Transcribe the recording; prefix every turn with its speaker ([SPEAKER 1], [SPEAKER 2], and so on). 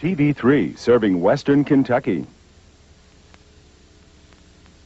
[SPEAKER 1] TV3, serving Western Kentucky.